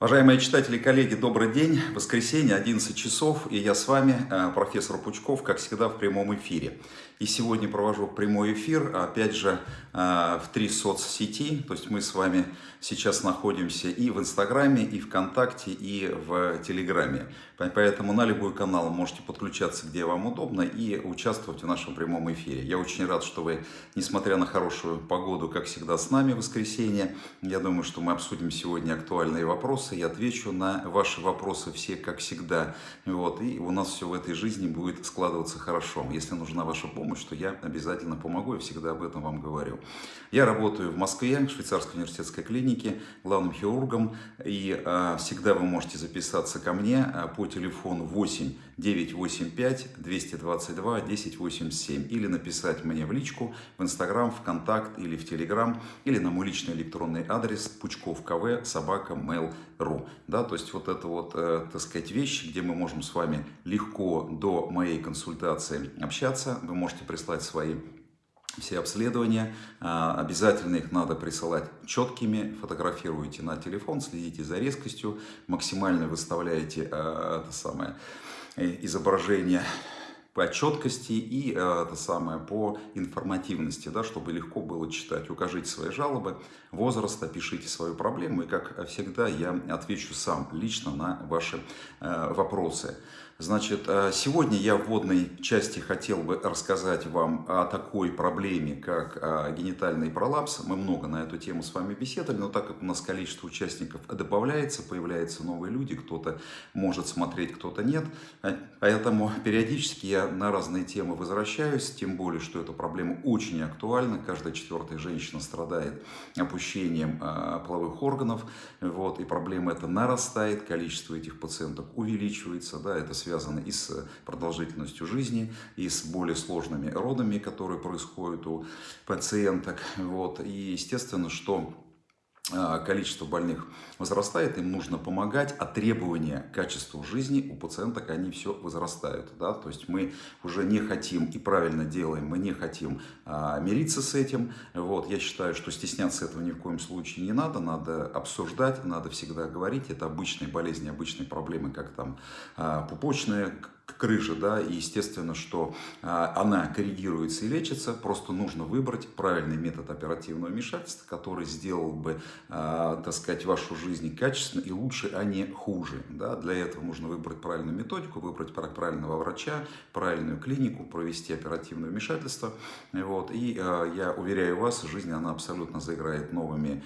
Уважаемые читатели коллеги, добрый день. Воскресенье, 11 часов, и я с вами, э, профессор Пучков, как всегда, в прямом эфире. И сегодня провожу прямой эфир, опять же, э, в три соцсети. То есть мы с вами сейчас находимся и в Инстаграме, и ВКонтакте, и в Телеграме. Поэтому на любой канал можете подключаться, где вам удобно, и участвовать в нашем прямом эфире. Я очень рад, что вы, несмотря на хорошую погоду, как всегда, с нами в воскресенье. Я думаю, что мы обсудим сегодня актуальные вопросы. Я отвечу на ваши вопросы все, как всегда. Вот, и у нас все в этой жизни будет складываться хорошо. Если нужна ваша помощь, что я обязательно помогу, я всегда об этом вам говорю. Я работаю в Москве, в швейцарской университетской клинике, главным хирургом, и э, всегда вы можете записаться ко мне э, по телефону 8 985 222 1087 или написать мне в личку в Инстаграм, ВКонтакт или в Телеграм, или на мой личный электронный адрес пучков кв собака mail.ru. Да, то есть вот это вот, э, так сказать, вещи, где мы можем с вами легко до моей консультации общаться. Вы можете прислать свои все обследования. А, обязательно их надо присылать четкими. Фотографируйте на телефон, следите за резкостью. Максимально выставляете а, это самое э, изображение по четкости и э, это самое по информативности, да, чтобы легко было читать. Укажите свои жалобы, возраст, опишите свою проблему, и как всегда я отвечу сам лично на ваши э, вопросы. Значит, э, сегодня я в вводной части хотел бы рассказать вам о такой проблеме, как э, генитальный пролапс. Мы много на эту тему с вами беседовали, но так как у нас количество участников добавляется, появляются новые люди, кто-то может смотреть, кто-то нет. Э, поэтому периодически я на разные темы возвращаюсь, тем более, что эта проблема очень актуальна. Каждая четвертая женщина страдает опущением половых органов, вот, и проблема эта нарастает, количество этих пациентов увеличивается, да, это связано связаны и с продолжительностью жизни, и с более сложными родами, которые происходят у пациенток. Вот. И естественно, что количество больных возрастает, им нужно помогать, а требования к качеству жизни у пациенток, они все возрастают. Да? То есть мы уже не хотим и правильно делаем, мы не хотим а, мириться с этим. Вот. Я считаю, что стесняться этого ни в коем случае не надо, надо обсуждать, надо всегда говорить. Это обычные болезни, обычные проблемы, как там а, пупочная крыжи, да, и естественно, что а, она коррегируется и лечится, просто нужно выбрать правильный метод оперативного вмешательства, который сделал бы, а, так сказать, вашу жизнь качественно и лучше, а не хуже, да, для этого нужно выбрать правильную методику, выбрать правильного врача, правильную клинику, провести оперативное вмешательство, вот, и а, я уверяю вас, жизнь, она абсолютно заиграет новыми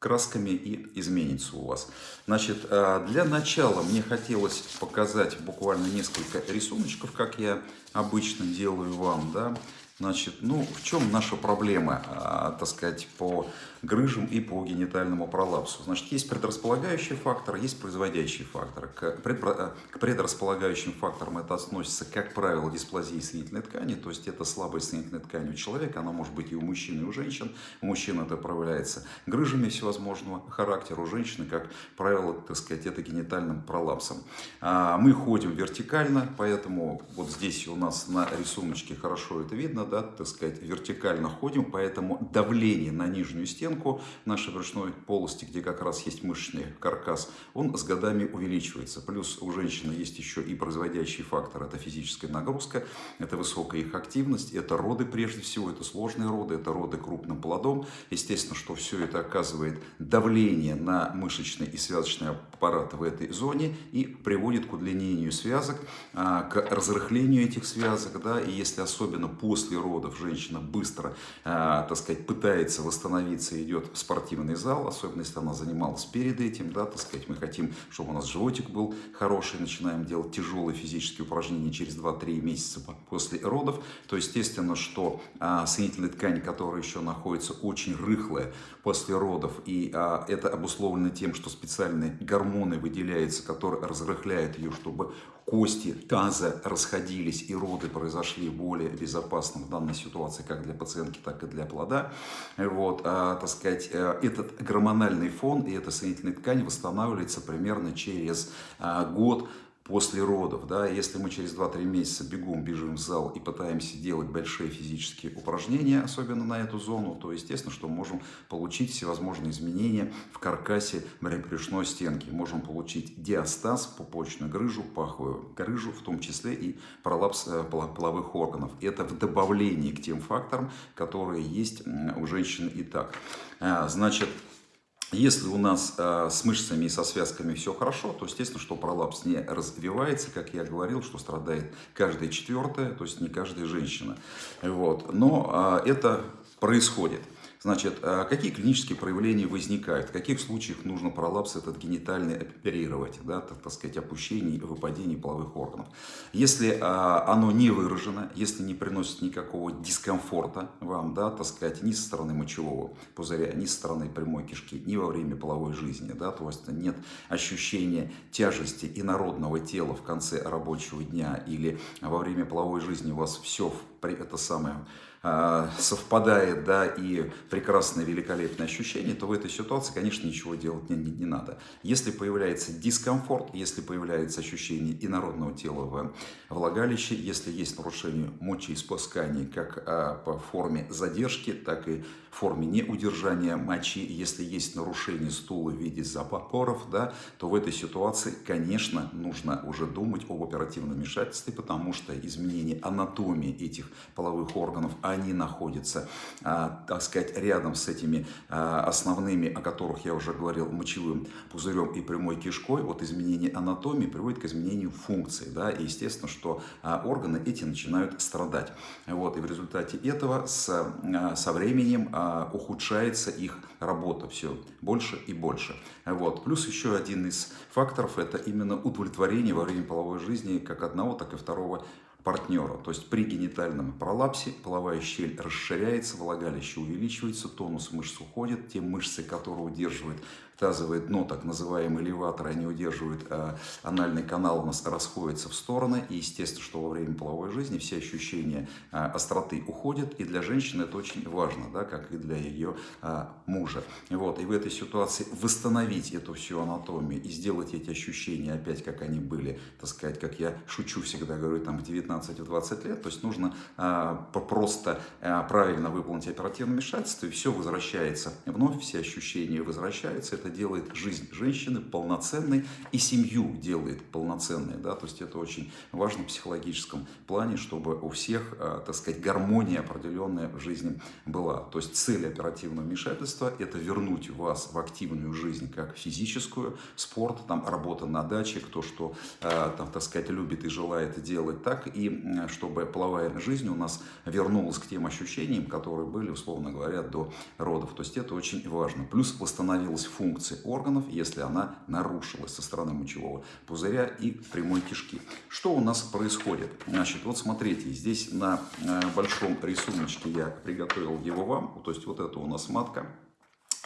красками и изменится у вас. Значит, э, для начала мне хотелось показать буквально несколько рисуночков, как я обычно делаю вам, да, Значит, ну, в чем наша проблема, а, так сказать, по грыжам и по генитальному пролапсу? Значит, есть предрасполагающий фактор, есть производящий фактор. К, к предрасполагающим факторам это относится, как правило, дисплазии соединительной ткани, то есть это слабая соединительная ткань у человека, она может быть и у мужчин, и у женщин. У мужчин это проявляется грыжами всевозможного характера, у женщины, как правило, так сказать, это генитальным пролапсом. А, мы ходим вертикально, поэтому вот здесь у нас на рисуночке хорошо это видно, да, так сказать, вертикально ходим, поэтому давление на нижнюю стенку нашей брюшной полости, где как раз есть мышечный каркас, он с годами увеличивается. Плюс у женщины есть еще и производящий фактор, это физическая нагрузка, это высокая их активность, это роды прежде всего, это сложные роды, это роды крупным плодом. Естественно, что все это оказывает давление на мышечный и связочный аппарат в этой зоне и приводит к удлинению связок, а, к разрыхлению этих связок, да, и если особенно после родов женщина быстро, э, так сказать, пытается восстановиться, идет в спортивный зал, особенно если она занималась перед этим, да, так сказать, мы хотим, чтобы у нас животик был хороший, начинаем делать тяжелые физические упражнения через 2-3 месяца после родов, то естественно, что э, соединительная ткань, которая еще находится очень рыхлая после родов, и э, это обусловлено тем, что специальные гормоны выделяются, которые разрыхляют ее, чтобы кости таза расходились и роды произошли более безопасно в данной ситуации как для пациентки, так и для плода. Вот, а, так сказать, э, этот гормональный фон и эта соединительная ткань восстанавливается примерно через а, год после родов, да, если мы через 2-3 месяца бегом бежим в зал и пытаемся делать большие физические упражнения, особенно на эту зону, то естественно, что можем получить всевозможные изменения в каркасе брюшной стенки. Можем получить диастаз, пупочную грыжу, паховую грыжу, в том числе и пролапс э, половых органов. Это в добавлении к тем факторам, которые есть у женщины и так. А, значит, если у нас э, с мышцами и со связками все хорошо, то естественно, что пролапс не развивается, как я говорил, что страдает каждая четвертая, то есть не каждая женщина. Вот. Но э, это происходит. Значит, а какие клинические проявления возникают? В каких случаях нужно пролапс этот генитальный оперировать, да, так, так сказать, опущение и выпадение половых органов? Если а, оно не выражено, если не приносит никакого дискомфорта вам, да, так сказать, ни со стороны мочевого пузыря, ни со стороны прямой кишки, ни во время половой жизни, да, то есть нет ощущения тяжести инородного тела в конце рабочего дня или во время половой жизни у вас все это самое совпадает, да, и прекрасное, великолепное ощущение, то в этой ситуации, конечно, ничего делать не, не, не надо. Если появляется дискомфорт, если появляется ощущение инородного тела в влагалище, если есть нарушение мочеиспускания как а, по форме задержки, так и форме неудержания мочи, если есть нарушение стула в виде запоров, да, то в этой ситуации, конечно, нужно уже думать об оперативном вмешательстве, потому что изменение анатомии этих половых органов, они находятся, а, так сказать, рядом с этими а, основными, о которых я уже говорил, мочевым пузырем и прямой кишкой, вот изменение анатомии приводит к изменению функции, да, и естественно, что а, органы эти начинают страдать. Вот, и в результате этого с, со временем ухудшается их работа все больше и больше. Вот. Плюс еще один из факторов – это именно удовлетворение во время половой жизни как одного, так и второго партнера. То есть при генитальном пролапсе половая щель расширяется, влагалище увеличивается, тонус мышц уходит, те мышцы, которые удерживают тазовое дно, так называемый элеватор, они удерживают, а анальный канал у нас расходится в стороны, и естественно, что во время половой жизни все ощущения а, остроты уходят, и для женщины это очень важно, да, как и для ее а, мужа. Вот, и в этой ситуации восстановить эту всю анатомию и сделать эти ощущения опять, как они были, так сказать, как я шучу всегда, говорю, там в 19-20 лет, то есть нужно а, просто а, правильно выполнить оперативное вмешательство, и все возвращается вновь, все ощущения возвращаются, это делает жизнь женщины полноценной и семью делает полноценной. Да? То есть это очень важно в психологическом плане, чтобы у всех, э, так сказать, гармония определенная в жизни была. То есть цель оперативного вмешательства – это вернуть вас в активную жизнь, как физическую, спорт, там, работа на даче, кто что, э, там, так сказать, любит и желает делать так, и чтобы половая жизнь у нас вернулась к тем ощущениям, которые были, условно говоря, до родов. То есть это очень важно. Плюс восстановилась функция функции органов, если она нарушилась со стороны мочевого пузыря и прямой кишки. Что у нас происходит? Значит, вот смотрите, здесь на э, большом рисуночке я приготовил его вам. То есть вот это у нас матка,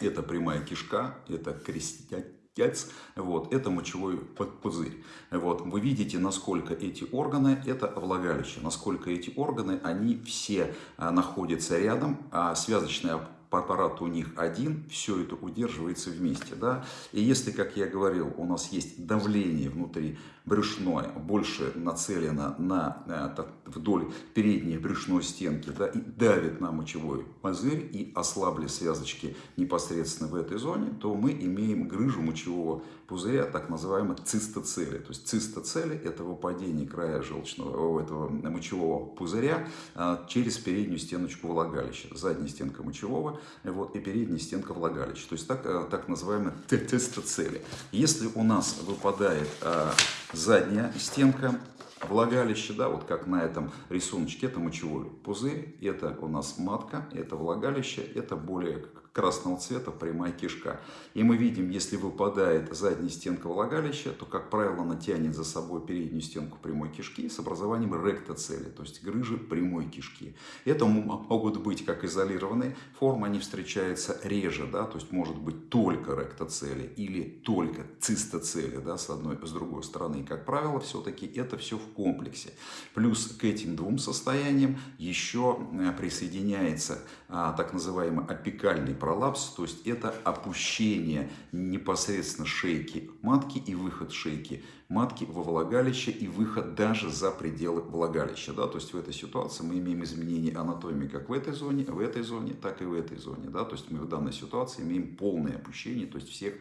это прямая кишка, это крестец, вот, это мочевой пузырь. Вот, вы видите, насколько эти органы, это влагалище, насколько эти органы, они все а, находятся рядом, а связочная аппарат у них один, все это удерживается вместе. Да? И если, как я говорил, у нас есть давление внутри брюшное, больше нацелено на, э, вдоль передней брюшной стенки да, и давит на мочевой пузырь и ослабли связочки непосредственно в этой зоне, то мы имеем грыжу мочевого пузыря, так называемой цистоцели. То есть цистоцели – это выпадение края желчного, этого мочевого пузыря э, через переднюю стеночку влагалища. Задняя стенка мочевого вот, и передняя стенка влагалища. То есть так, э, так называемые цистоцели. Если у нас выпадает задняя стенка влагалище, да, вот как на этом рисуночке, это мочевой пузырь, это у нас матка, это влагалище, это более красного цвета прямая кишка. И мы видим, если выпадает задняя стенка влагалища, то, как правило, она тянет за собой переднюю стенку прямой кишки с образованием ректоцели, то есть грыжи прямой кишки. Это могут быть как изолированные формы, они встречаются реже, да, то есть может быть только ректоцели или только цистоцели, да, с одной, с другой стороны. И, как правило, все-таки это все в комплексе. Плюс к этим двум состояниям еще э, присоединяется а, так называемый опекальный пролапс, то есть это опущение непосредственно шейки матки и выход шейки матки во влагалище и выход даже за пределы влагалища. Да? То есть в этой ситуации мы имеем изменение анатомии как в этой зоне, в этой зоне, так и в этой зоне. Да? То есть мы в данной ситуации имеем полное опущение, то есть всех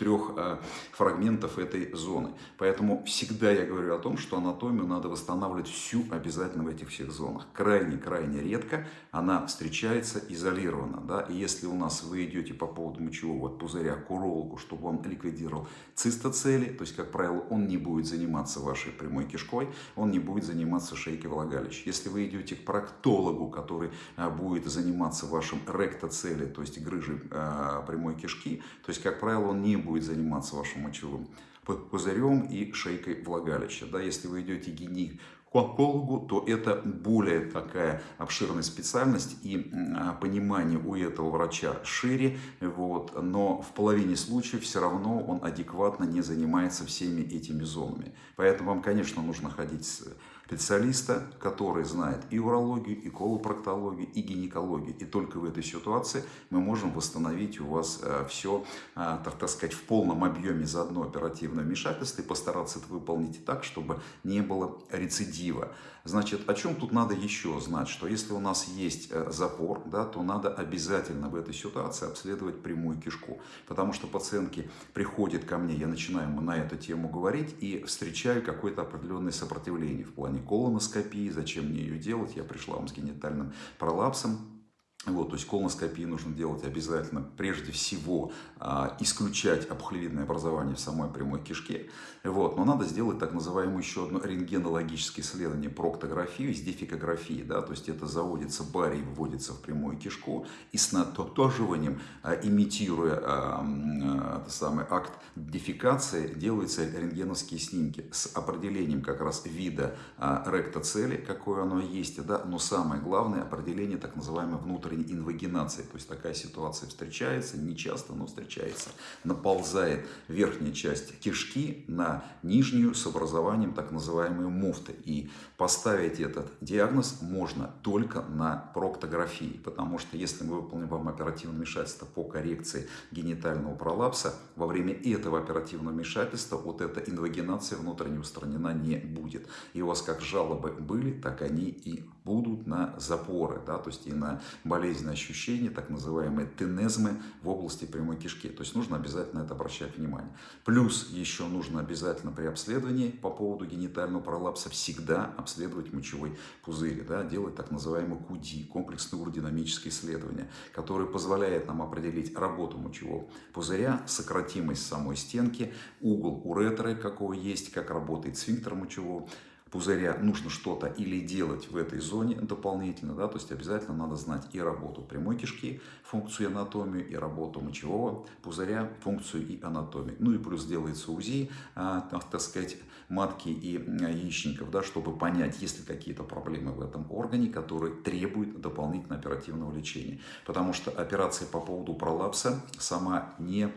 трех э, фрагментов этой зоны. Поэтому всегда я говорю о том, что анатомию надо восстанавливать всю обязательно в этих всех зонах. Крайне-крайне редко она встречается изолированно. Да? И если у нас вы идете по поводу мочевого пузыря к урологу, чтобы он ликвидировал цистоцели, то есть, как правило, он не будет заниматься вашей прямой кишкой, он не будет заниматься шейкой влагалища. Если вы идете к проктологу, который э, будет заниматься вашим ректоцели, то есть грыжей э, прямой кишки, то есть, как правило, он не будет будет заниматься вашим мочевым пузырем и шейкой влагалища. Да, если вы идете гинекологу, то это более такая обширная специальность и а, понимание у этого врача шире, вот, но в половине случаев все равно он адекватно не занимается всеми этими зонами. Поэтому вам, конечно, нужно ходить специалиста, который знает и урологию, и колопроктологию, и гинекологию. И только в этой ситуации мы можем восстановить у вас э, все, э, так, сказать, в полном объеме за одно оперативное вмешательство и постараться это выполнить так, чтобы не было рецидива. Значит, о чем тут надо еще знать, что если у нас есть э, запор, да, то надо обязательно в этой ситуации обследовать прямую кишку, потому что пациентки приходят ко мне, я начинаю на эту тему говорить и встречаю какое-то определенное сопротивление в плане колоноскопии, зачем мне ее делать, я пришла вам с генитальным пролапсом, вот, то есть колоноскопии нужно делать обязательно, прежде всего, а, исключать опухолевидное образование в самой прямой кишке. Вот, но надо сделать так называемое еще одно рентгенологическое исследование, проктографию с. Да, то есть это заводится барий, вводится в прямую кишку и с натотоживанием, а, имитируя а, а, самый акт дефикации, делаются рентгеновские снимки с определением как раз вида а, ректоцели, какое оно есть. Да, но самое главное определение так называемой внутренней инвагинации. То есть такая ситуация встречается, не часто, но встречается. Наползает верхняя часть кишки на нижнюю с образованием так называемой муфты. И поставить этот диагноз можно только на проктографии. Потому что если мы выполним вам оперативное вмешательство по коррекции генитального пролапса, во время этого оперативного вмешательства вот эта инвагинация внутренне устранена не будет. И у вас как жалобы были, так они и будут на запоры, да, то есть и на болезненные ощущения, так называемые тенезмы в области прямой кишки. То есть нужно обязательно это обращать внимание. Плюс еще нужно обязательно при обследовании по поводу генитального пролапса всегда обследовать мочевой пузырь, да, делать так называемый КУДИ, комплексное уродинамическое исследование, которое позволяет нам определить работу мочевого пузыря, сократимость самой стенки, угол уретры, какого есть, как работает сфинктер мочевого пузыря нужно что-то или делать в этой зоне дополнительно, да, то есть обязательно надо знать и работу прямой кишки, функцию анатомию, и работу мочевого пузыря, функцию и анатомию. Ну и плюс делается УЗИ, а, так сказать, матки и яичников, да, чтобы понять, есть ли какие-то проблемы в этом органе, которые требуют дополнительного оперативного лечения. Потому что операция по поводу пролапса сама не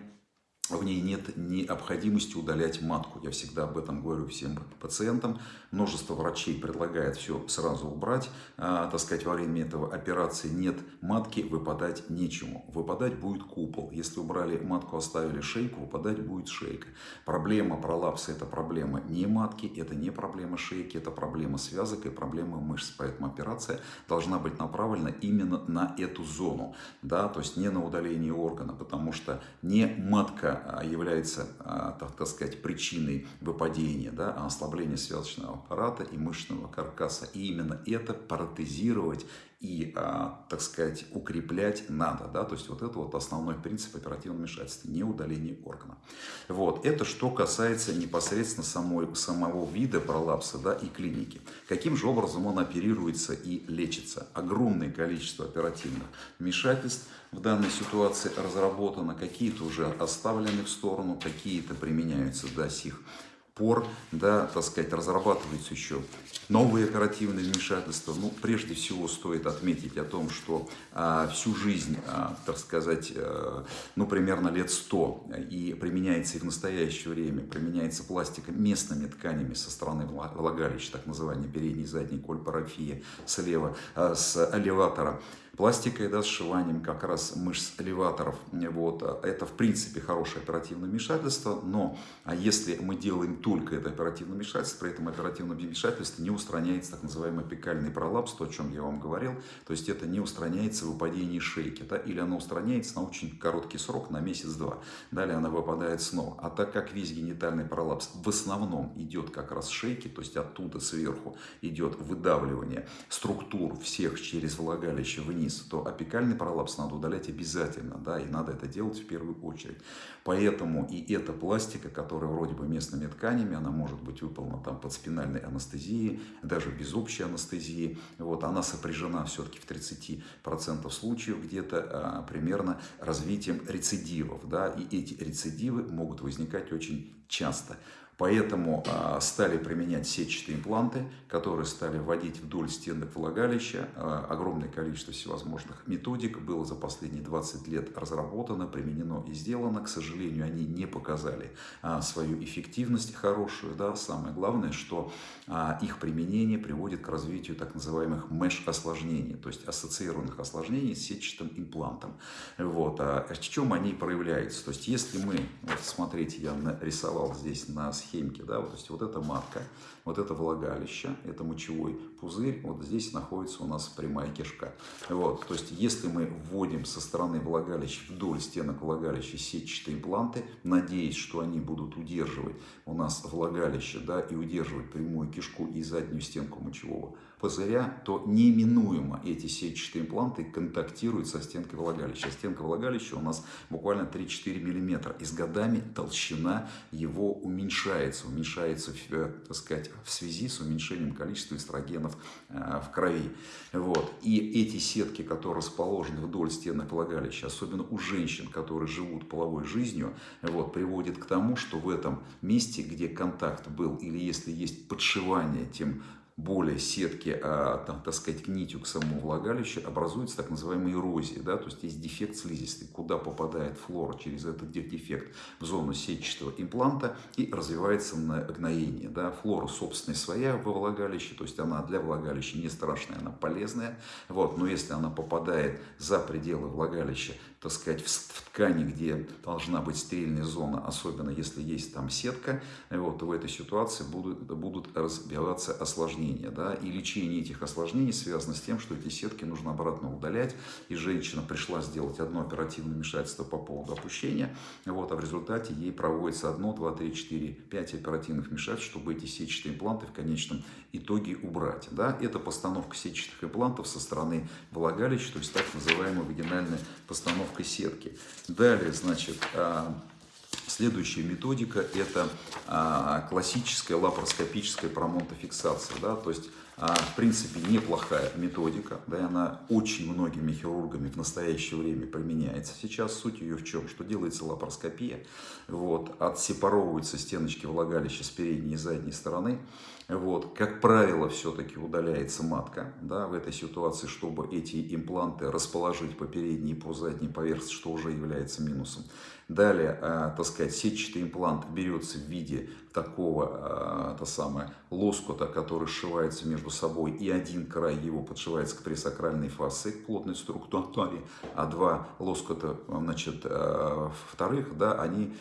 в ней нет необходимости удалять матку. Я всегда об этом говорю всем пациентам. Множество врачей предлагает все сразу убрать. А, так сказать, во время этого операции нет матки, выпадать нечему. Выпадать будет купол. Если убрали матку, оставили шейку, выпадать будет шейка. Проблема пролапса – это проблема не матки, это не проблема шейки, это проблема связок и проблема мышц. Поэтому операция должна быть направлена именно на эту зону. Да? То есть не на удаление органа, потому что не матка а, является, а, так, сказать, причиной выпадения, да, а ослабления связочного аппарата и мышечного каркаса. И именно это протезировать и, так сказать, укреплять надо. Да? То есть вот это вот основной принцип оперативного вмешательства, не удаление органа. Вот. Это что касается непосредственно самой, самого вида пролапса да, и клиники. Каким же образом он оперируется и лечится? Огромное количество оперативных вмешательств – в данной ситуации разработано, какие-то уже оставлены в сторону, какие-то применяются до сих пор, да, так сказать, разрабатываются еще новые оперативные вмешательства. Ну, прежде всего стоит отметить о том, что а, всю жизнь, а, так сказать, а, ну, примерно лет 100 и применяется и в настоящее время, применяется пластика местными тканями со стороны влагалища, так называемая передняя и задняя кольпарафия слева, а, с элеватора пластикой, да, сшиванием как раз мышц элеваторов. Вот. Это, в принципе, хорошее оперативное вмешательство, но а если мы делаем только это оперативное вмешательство, при этом оперативное вмешательство не устраняется так называемый апикальный пролапс, то, о чем я вам говорил, то есть это не устраняется выпадение шейки, да, или оно устраняется на очень короткий срок, на месяц-два, далее она выпадает снова. А так как весь генитальный пролапс в основном идет как раз шейки, то есть оттуда сверху идет выдавливание структур всех через влагалище вниз, вниз, то апикальный пролапс надо удалять обязательно, да, и надо это делать в первую очередь. Поэтому и эта пластика, которая вроде бы местными тканями, она может быть выполнена там под спинальной анестезией, даже без общей анестезии, вот, она сопряжена все-таки в 30% случаев где-то а, примерно развитием рецидивов, да, и эти рецидивы могут возникать очень часто. Поэтому а, стали применять сетчатые импланты, которые стали вводить вдоль стенок влагалища. А, огромное количество всевозможных методик было за последние 20 лет разработано, применено и сделано. К сожалению, они не показали а, свою эффективность хорошую. Да? Самое главное, что их применение приводит к развитию так называемых меш-осложнений, то есть ассоциированных осложнений с сетчатым имплантом. Вот. А в чем они проявляются? То есть если мы, вот смотрите, я нарисовал здесь на схемке, да, вот, то есть вот эта матка, вот это влагалище, это мочевой пузырь, вот здесь находится у нас прямая кишка. Вот, то есть если мы вводим со стороны влагалища вдоль стенок влагалища сетчатые импланты, надеясь, что они будут удерживать у нас влагалище, да, и удерживать прямую кишку и заднюю стенку мочевого пузыря, то неминуемо эти сетчатые импланты контактируют со стенкой влагалища. Стенка влагалища у нас буквально 3-4 мм. И с годами толщина его уменьшается. Уменьшается, э, так сказать, в связи с уменьшением количества эстрогенов э, в крови. Вот. И эти сетки, которые расположены вдоль стенок влагалища, особенно у женщин, которые живут половой жизнью, вот, приводят к тому, что в этом месте, где контакт был, или если есть подшивание, тем более сетки, а, там, так сказать, к нитью к самому влагалищу, образуется так называемая эрозия, да, то есть есть дефект слизистой, куда попадает флора через этот дефект в зону сетчатого импланта и развивается гноение. Да. Флора, собственно, своя во влагалище, то есть она для влагалища не страшная, она полезная, вот, но если она попадает за пределы влагалища, так сказать, в, ткани, где должна быть стерильная зона, особенно если есть там сетка, вот, то в этой ситуации будут, будут разбиваться осложнения. Да? И лечение этих осложнений связано с тем, что эти сетки нужно обратно удалять. И женщина пришла сделать одно оперативное вмешательство по поводу опущения, вот, а в результате ей проводится одно, два, три, четыре, пять оперативных вмешательств, чтобы эти сетчатые импланты в конечном итоге убрать. Да? Это постановка сетчатых имплантов со стороны влагалища, то есть так называемая вагинальная постановка установкой сетки. Далее, значит, а, Следующая методика – это а, классическая лапароскопическая промонтофиксация. Да? То есть, а, в принципе, неплохая методика. Да? Она очень многими хирургами в настоящее время применяется сейчас. Суть ее в чем? Что делается лапароскопия. Вот, отсепаровываются стеночки влагалища с передней и задней стороны. Вот. Как правило, все-таки удаляется матка да, в этой ситуации, чтобы эти импланты расположить по передней и по задней поверхности, что уже является минусом. Далее, э, так сказать, сетчатый имплант берется в виде такого, э, то самое, лоскута, который сшивается между собой, и один край его подшивается к пресакральной фасции, к плотной структуре, а два лоскута, значит, э, вторых, да, они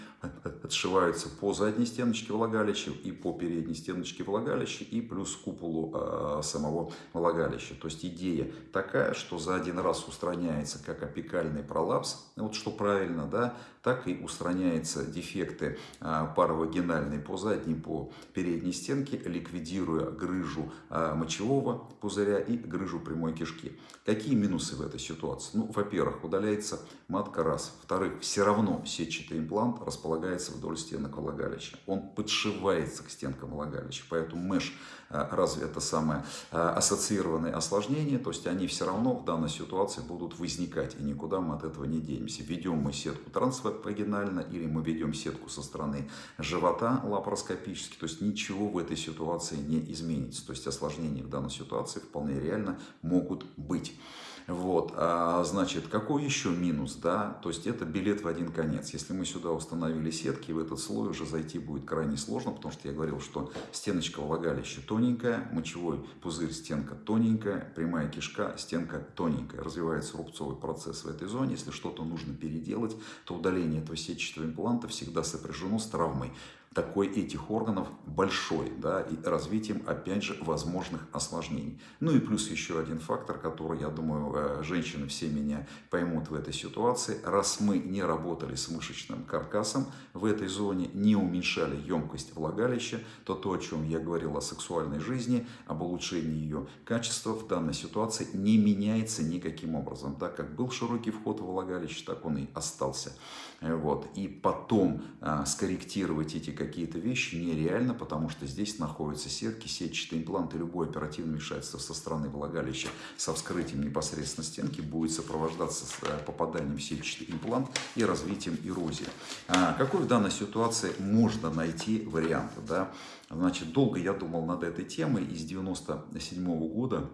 отшиваются по задней стеночке влагалища и по передней стеночке влагалища, и плюс куполу э, самого влагалища. То есть идея такая, что за один раз устраняется как опекальный пролапс, вот что правильно, да, так и устраняются дефекты паровагинальной по задней, по передней стенке, ликвидируя грыжу э, мочевого пузыря и грыжу прямой кишки. Какие минусы в этой ситуации? Ну, во-первых, удаляется матка раз. Во-вторых, все равно сетчатый имплант располагается вдоль стенок влагалища. Он подшивается к стенкам влагалища, поэтому меш э, разве это самое э, ассоциированные осложнения, то есть они все равно в данной ситуации будут возникать, и никуда мы от этого не денемся. Ведем мы сетку трансвагинально или мы ведем сетку со стороны живота лапароскопически, то есть ничего в этой ситуации не изменится. То есть осложнения в данной ситуации вполне реально могут быть. Вот, а, значит, какой еще минус, да, то есть это билет в один конец. Если мы сюда установили сетки, в этот слой уже зайти будет крайне сложно, потому что я говорил, что стеночка влагалище тоненькая, мочевой пузырь, стенка тоненькая, прямая кишка, стенка тоненькая. Развивается рубцовый процесс в этой зоне. Если что-то нужно переделать, то удаление этого сетчатого импланта всегда сопряжено с травмой такой этих органов большой, да, и развитием, опять же, возможных осложнений. Ну и плюс еще один фактор, который, я думаю, э, женщины все меня поймут в этой ситуации. Раз мы не работали с мышечным каркасом в этой зоне, не уменьшали емкость влагалища, то то, о чем я говорил о сексуальной жизни, об улучшении ее качества в данной ситуации не меняется никаким образом. Так как был широкий вход в влагалище, так он и остался. Вот. И потом а, скорректировать эти какие-то вещи нереально, потому что здесь находятся сетки, сетчатые импланты. Любое оперативное вмешательство со стороны влагалища со вскрытием непосредственно стенки будет сопровождаться с э, попаданием в сетчатый имплант и развитием эрозии. А какой в данной ситуации можно найти вариант? Да? Значит, долго я думал над этой темой. Из 97 -го года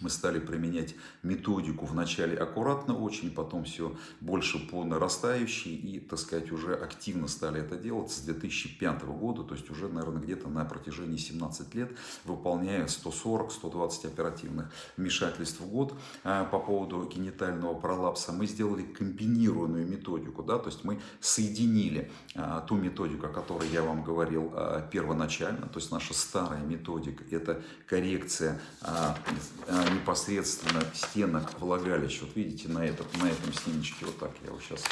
мы стали применять методику вначале аккуратно очень, потом все больше по нарастающей и, так сказать, уже активно стали это делать с 2005 года, то есть уже, наверное, где-то на протяжении 17 лет, выполняя 140-120 оперативных вмешательств в год а, по поводу генитального пролапса. Мы сделали комбинированную методику, да, то есть мы соединили а, ту методику, о которой я вам говорил а, первоначально, то есть наша старая методика, это коррекция непосредственно стенок влагалища. Вот видите, на, этот, на этом снимочке, вот так я его сейчас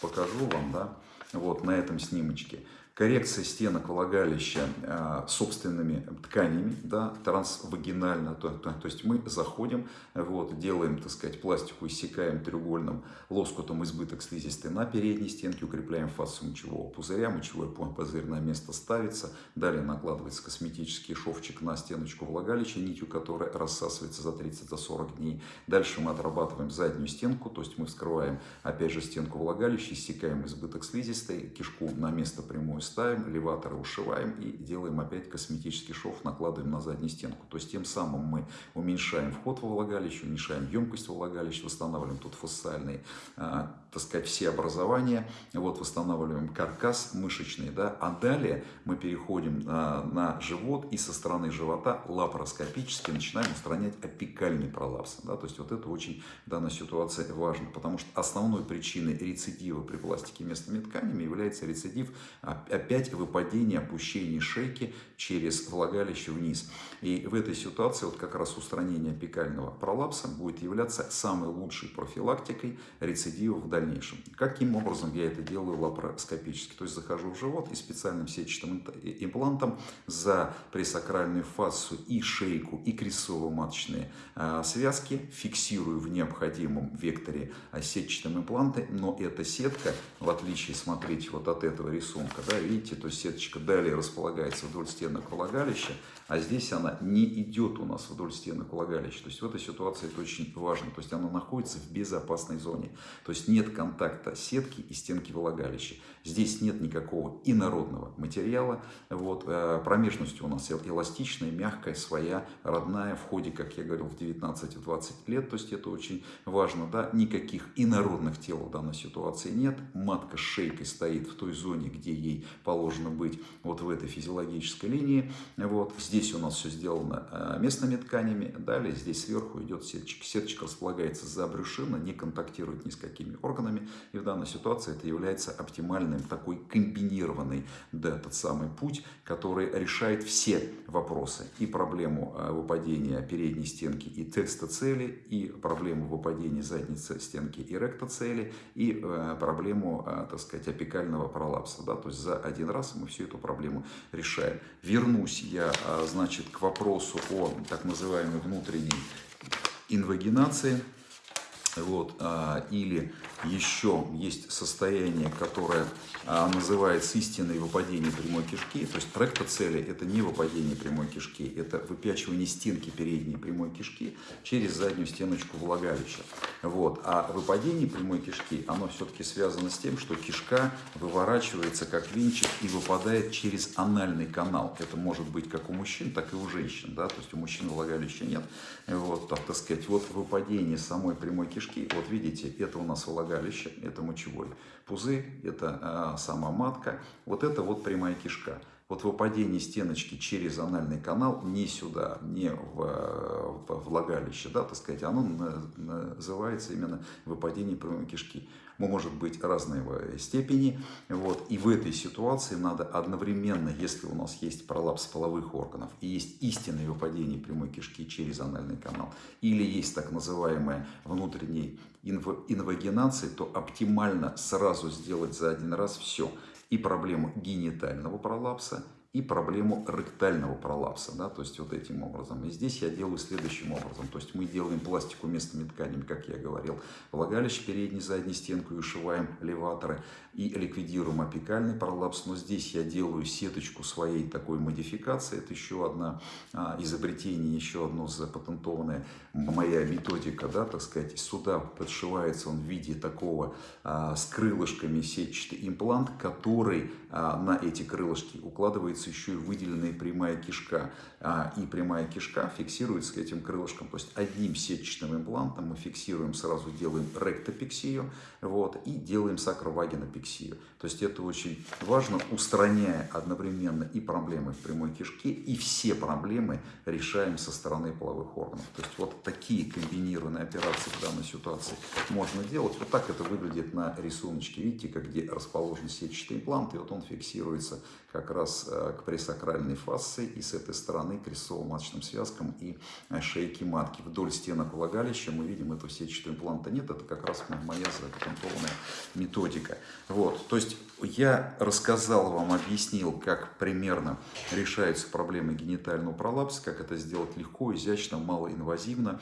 покажу вам, да, вот на этом снимочке коррекция стенок влагалища э, собственными тканями, да, трансвагинально, то, то, то есть мы заходим, вот, делаем, так сказать, пластику, иссекаем треугольным лоскутом избыток слизистой на передней стенке, укрепляем фасу мочевого пузыря, мочевой пузырь на место ставится, далее накладывается косметический шовчик на стеночку влагалища, нитью которая рассасывается за 30-40 дней. Дальше мы отрабатываем заднюю стенку, то есть мы вскрываем, опять же, стенку влагалища, иссекаем избыток слизистой, кишку на место прямую ставим, леваторы ушиваем и делаем опять косметический шов, накладываем на заднюю стенку. То есть тем самым мы уменьшаем вход во влагалище, уменьшаем емкость во влагалище, восстанавливаем тут фасциальные, а, так сказать, все образования, вот восстанавливаем каркас мышечный, да, а далее мы переходим а, на живот и со стороны живота лапароскопически начинаем устранять апикальный пролапс, да, то есть вот это очень в данной ситуации важно, потому что основной причиной рецидива при пластике местными тканями является рецидив опять выпадение, опущение шейки через влагалище вниз. И в этой ситуации вот как раз устранение апикального пролапса будет являться самой лучшей профилактикой рецидива в дальнейшем. Каким образом я это делаю лапароскопически? То есть захожу в живот и специальным сетчатым имплантом за пресакральную фасу и шейку и крестцово-маточные а, связки фиксирую в необходимом векторе сетчатым импланты, но эта сетка, в отличие, смотрите, вот от этого рисунка, да, видите, то есть сеточка далее располагается вдоль стенок влагалища, а здесь она не идет у нас вдоль стенок влагалища. То есть в этой ситуации это очень важно. То есть она находится в безопасной зоне. То есть нет контакта сетки и стенки влагалища. Здесь нет никакого инородного материала. Вот, э, промежность у нас эластичная, мягкая, своя, родная. В ходе, как я говорил, в 19-20 лет. То есть это очень важно. Да? Никаких инородных тел в данной ситуации нет. Матка с шейкой стоит в той зоне, где ей положено быть. Вот в этой физиологической линии. Вот здесь Здесь у нас все сделано э, местными тканями. Далее здесь сверху идет сеточка. Сеточка располагается за брюшино, не контактирует ни с какими органами. И в данной ситуации это является оптимальным такой комбинированный да, тот самый путь, который решает все вопросы. И проблему э, выпадения передней стенки и тестоцели, и проблему выпадения задницы стенки и ректоцели, и э, проблему, так сказать, апикального пролапса. Да? То есть за один раз мы всю эту проблему решаем. Вернусь я значит, к вопросу о так называемой внутренней инвагинации. Вот, а, или еще есть состояние, которое а, называется истинное выпадение прямой кишки. То есть ректоцели – это не выпадение прямой кишки, это выпячивание стенки передней прямой кишки через заднюю стеночку влагалища. Вот. А выпадение прямой кишки, оно все-таки связано с тем, что кишка выворачивается как венчик и выпадает через анальный канал. Это может быть как у мужчин, так и у женщин. Да? То есть у мужчин влагалища нет. Вот, так, так сказать, вот выпадение самой прямой кишки, вот видите, это у нас влагалище это мочевой пузырь, это а, сама матка, вот это вот прямая кишка. Вот выпадение стеночки через анальный канал не сюда, не в, в влагалище, да, так сказать, оно называется именно выпадение прямой кишки. Может быть разной степени. Вот. И в этой ситуации надо одновременно, если у нас есть пролапс половых органов и есть истинное выпадение прямой кишки через анальный канал, или есть так называемая внутренняя инвагинация, то оптимально сразу сделать за один раз все – и проблему генитального пролапса, и проблему ректального пролапса, да, то есть вот этим образом. И здесь я делаю следующим образом, то есть мы делаем пластику местными тканями, как я говорил, влагалище передней, задней стенку и ушиваем леваторы и ликвидируем апикальный пролапс, но здесь я делаю сеточку своей такой модификации, это еще одна а, изобретение, еще одно запатентованное моя методика, да, так сказать, сюда подшивается он в виде такого а, с крылышками сетчатый имплант, который а, на эти крылышки укладывается фиксируется еще и выделенная прямая кишка. А, и прямая кишка фиксируется этим крылышкам. То есть одним сетчатым имплантом мы фиксируем, сразу делаем ректопексию вот, и делаем сакровагинопексию. То есть это очень важно, устраняя одновременно и проблемы в прямой кишке, и все проблемы решаем со стороны половых органов. То есть вот такие комбинированные операции в данной ситуации можно делать. Вот так это выглядит на рисуночке. Видите, как где расположен сетчатый имплант, и вот он фиксируется как раз э, к пресакральной фасции и с этой стороны к крестцово-маточным связкам и э, шейке матки. Вдоль стенок влагалища мы видим эту сетчатого импланта нет, это как раз моя запатентованная методика. Вот, то есть я рассказал вам, объяснил, как примерно решаются проблемы генитального пролапса, как это сделать легко, изящно, малоинвазивно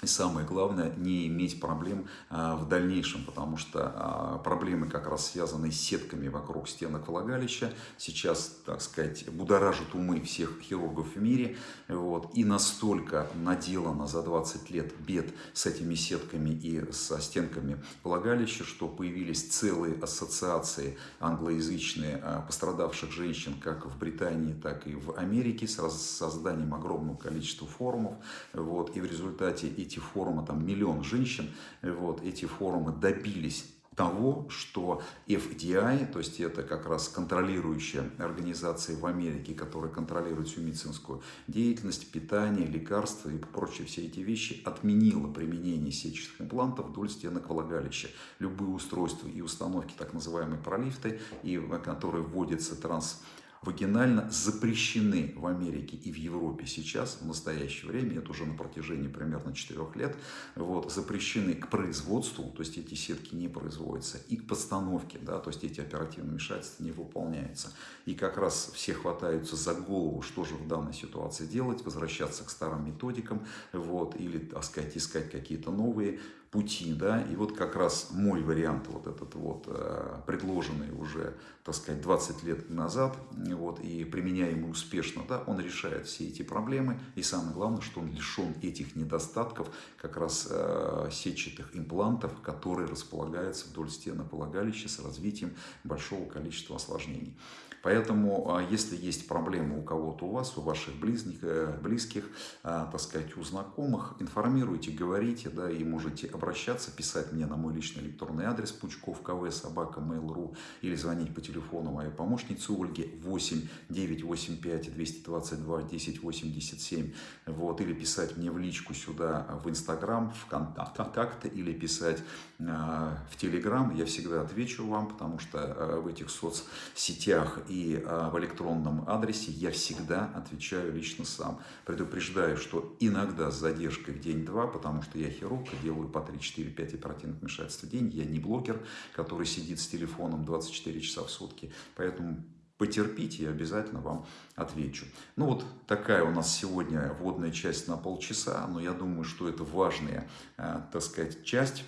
и самое главное, не иметь проблем а, в дальнейшем, потому что а, проблемы как раз связаны с сетками вокруг стенок влагалища. Сейчас, так сказать, будоражат умы всех хирургов в мире. Вот, и настолько наделано за 20 лет бед с этими сетками и со стенками влагалища, что появились целые ассоциации англоязычные а, пострадавших женщин как в Британии, так и в Америке с созданием огромного количества форумов. Вот, и в результате эти форумы, там миллион женщин, вот, эти форумы добились того, что FDI, то есть это как раз контролирующая организация в Америке, которая контролирует всю медицинскую деятельность, питание, лекарства и прочие все эти вещи, отменила применение сетчатых имплантов вдоль стенок влагалища. Любые устройства и установки, так называемые пролифты, и, которые вводятся транс вагинально запрещены в Америке и в Европе сейчас, в настоящее время, это уже на протяжении примерно 4 лет, вот, запрещены к производству, то есть эти сетки не производятся, и к постановке, да, то есть эти оперативные вмешательства не выполняются. И как раз все хватаются за голову, что же в данной ситуации делать, возвращаться к старым методикам, вот, или, так сказать, искать какие-то новые пути, да, и вот как раз мой вариант, вот этот вот, э, предложенный уже, так сказать, 20 лет назад, вот, и применяемый успешно, да, он решает все эти проблемы, и самое главное, что он лишен этих недостатков, как раз э, сетчатых имплантов, которые располагаются вдоль стены полагалища с развитием большого количества осложнений. Поэтому, а, если есть проблемы у кого-то у вас, у ваших близких, э, близких а, так сказать, у знакомых, информируйте, говорите, да, и можете обращаться, писать мне на мой личный электронный адрес пучков кв собака mail.ru или звонить по телефону моей помощницы Ольги 8 985 222 1087 вот, или писать мне в личку сюда в Инстаграм, в контакты или писать э, в Телеграм. Я всегда отвечу вам, потому что в этих соцсетях и э, в электронном адресе я всегда отвечаю лично сам. Предупреждаю, что иногда с задержкой в день-два, потому что я хирург делаю по 3-4-5 оперативных вмешательств в день. Я не блогер, который сидит с телефоном 24 часа в сутки. Поэтому потерпите, я обязательно вам отвечу. Ну вот такая у нас сегодня вводная часть на полчаса, но я думаю, что это важная, э, так сказать, часть.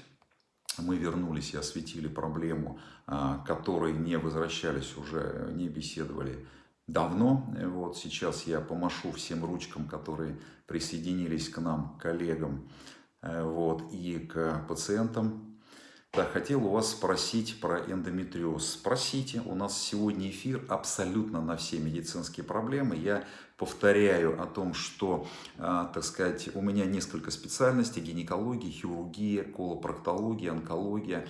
Мы вернулись и осветили проблему, э, которой не возвращались уже, не беседовали давно. Вот сейчас я помашу всем ручкам, которые присоединились к нам, коллегам, Э, вот, и к пациентам. Так, хотел у вас спросить про эндометриоз. Спросите, у нас сегодня эфир абсолютно на все медицинские проблемы. Я повторяю о том, что, так сказать, у меня несколько специальностей, гинекология, хирургия, колопроктология, онкология,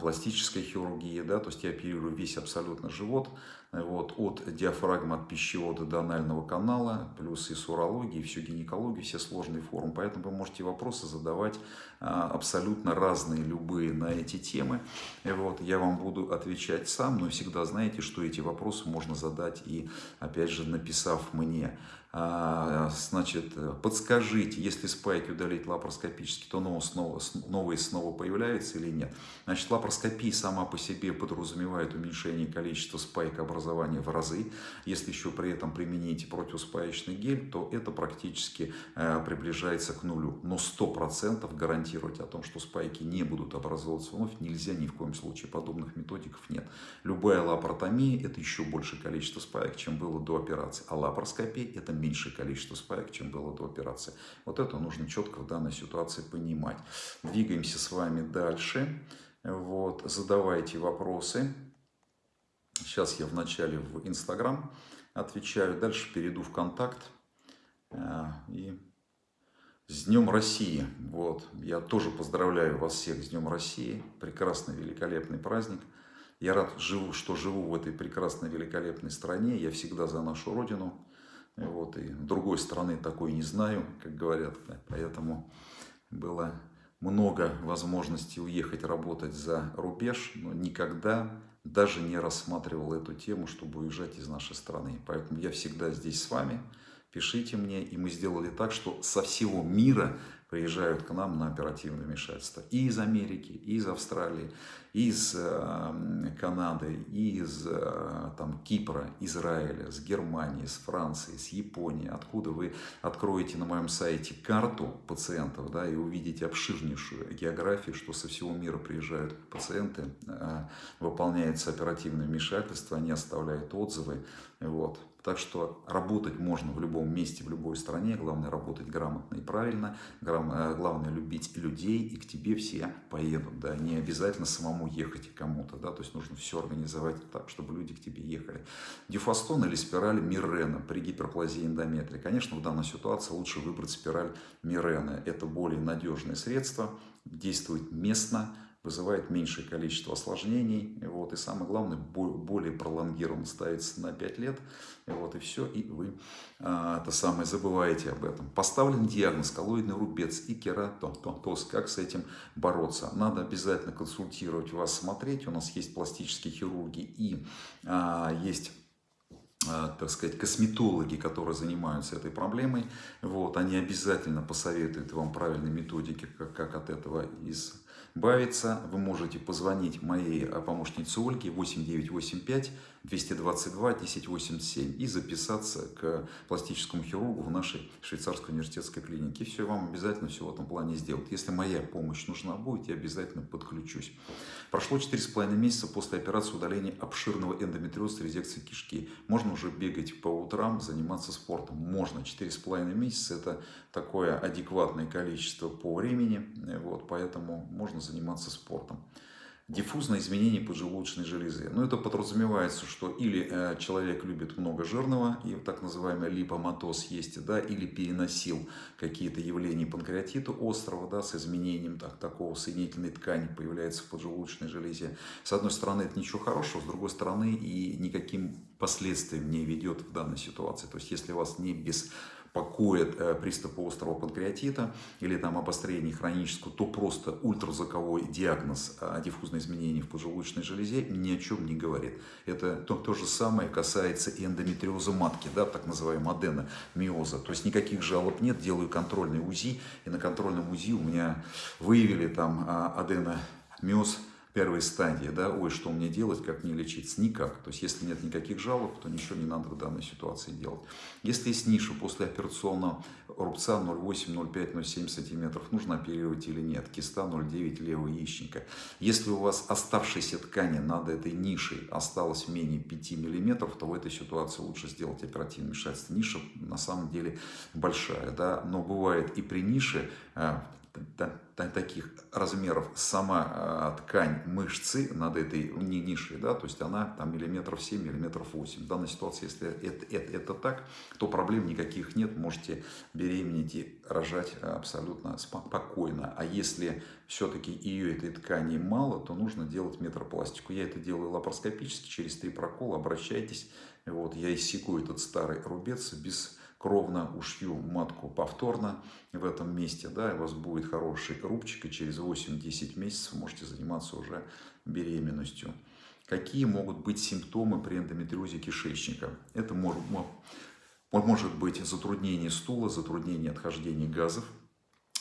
пластическая хирургия, да, то есть я оперирую весь абсолютно живот, вот, от диафрагмы, от пищевода до анального канала, плюс и с урологией, всю гинекологию, все сложные формы. Поэтому вы можете вопросы задавать а, абсолютно разные, любые на эти темы. Вот, я вам буду отвечать сам, но всегда знаете, что эти вопросы можно задать и, опять же, написав мне. А, значит, подскажите, если спайки удалить лапароскопически, то новые снова, новые снова появляются или нет. Значит, лапароскопия сама по себе подразумевает уменьшение количества спайк образования в разы. Если еще при этом применить противоспаечный гель, то это практически э, приближается к нулю. Но 100% гарантировать о том, что спайки не будут образовываться вновь, нельзя ни в коем случае. Подобных методиков нет. Любая лапаротомия – это еще больше количество спаек, чем было до операции. А лапароскопия – это меньшее количество спаек, чем было до операции. Вот это нужно четко в данной ситуации понимать. Двигаемся с вами дальше. Вот, задавайте вопросы. Сейчас я вначале в Инстаграм отвечаю, дальше перейду в Контакт. Э, и с Днем России! Вот, я тоже поздравляю вас всех с Днем России. Прекрасный, великолепный праздник. Я рад, что живу в этой прекрасной, великолепной стране. Я всегда за нашу Родину. Вот, и другой страны такой не знаю, как говорят. Поэтому было много возможностей уехать работать за рубеж, но никогда даже не рассматривал эту тему, чтобы уезжать из нашей страны. Поэтому я всегда здесь с вами. Пишите мне, и мы сделали так, что со всего мира приезжают к нам на оперативное вмешательство. И из Америки, и из Австралии, из э, Канады, из э, там, Кипра, Израиля, с Германии, с Франции, с Японии. Откуда вы откроете на моем сайте карту пациентов да, и увидите обширнейшую географию, что со всего мира приезжают пациенты, э, выполняется оперативное вмешательство, они оставляют отзывы. Вот. Так что работать можно в любом месте, в любой стране. Главное работать грамотно и правильно. Э, главное любить людей, и к тебе все поедут. Да? Не обязательно самому ехать кому-то. Да? То есть нужно все организовать так, чтобы люди к тебе ехали. Дюфастон или спираль Мирена при гиперплазии эндометрия. Конечно, в данной ситуации лучше выбрать спираль Мирена. Это более надежное средство, действует местно, вызывает меньшее количество осложнений. Вот, и самое главное, более пролонгированно ставится на 5 лет. Вот, и все, и вы а, это самое забываете об этом. Поставлен диагноз коллоидный рубец и кератоз. Как с этим бороться? Надо обязательно консультировать вас, смотреть. У нас есть пластические хирурги и а, есть а, так сказать, косметологи, которые занимаются этой проблемой, вот, они обязательно посоветуют вам правильные методики, как, как от этого из бавиться, вы можете позвонить моей э, помощнице Ольге 8985 222 1087 и записаться к пластическому хирургу в нашей швейцарской университетской клинике. Все, вам обязательно все в этом плане сделают. Если моя помощь нужна будет, я обязательно подключусь. Прошло 4,5 месяца после операции удаления обширного эндометриоза резекции кишки. Можно уже бегать по утрам, заниматься спортом? Можно. 4,5 месяца – это такое адекватное количество по времени, вот, поэтому можно заниматься спортом. Диффузное изменение поджелудочной железы. Ну, это подразумевается, что или э, человек любит много жирного, и так называемый липоматоз есть, да, или переносил какие-то явления панкреатита острого, да, с изменением так, такого соединительной ткани появляется в поджелудочной железе. С одной стороны, это ничего хорошего, с другой стороны, и никаким последствиям не ведет в данной ситуации. То есть, если вас не без покоит э, приступы острого панкреатита или там обострение хронического, то просто ультразвуковой диагноз э, диффузное изменение в поджелудочной железе ни о чем не говорит. Это то, то же самое касается и эндометриоза матки, да, так называемого аденомиоза. То есть никаких жалоб нет, делаю контрольный УЗИ, и на контрольном УЗИ у меня выявили там а, аденомиоз первой стадии, да, ой, что мне делать, как мне лечиться, никак. То есть, если нет никаких жалоб, то ничего не надо в данной ситуации делать. Если есть ниша после операционного рубца 0,8, 0,5, 0,7 сантиметров, нужно оперировать или нет, киста 0,9 левого яичника. Если у вас оставшейся ткани над этой нишей осталось менее 5 миллиметров, то в этой ситуации лучше сделать оперативное вмешательство. Ниша на самом деле большая, да, но бывает и при нише, э, таких размеров сама а, ткань мышцы над этой нишей, да, то есть она там миллиметров 7, миллиметров 8. В данной ситуации, если это, это, это так, то проблем никаких нет, можете беременеть и рожать абсолютно спокойно. А если все-таки ее этой ткани мало, то нужно делать метропластику. Я это делаю лапароскопически, через три прокола, обращайтесь. Вот, я иссеку этот старый рубец без кровно ушью матку повторно в этом месте, да, и у вас будет хороший рубчик, и через 8-10 месяцев можете заниматься уже беременностью. Какие могут быть симптомы при эндометриозе кишечника? Это может, может быть затруднение стула, затруднение отхождения газов,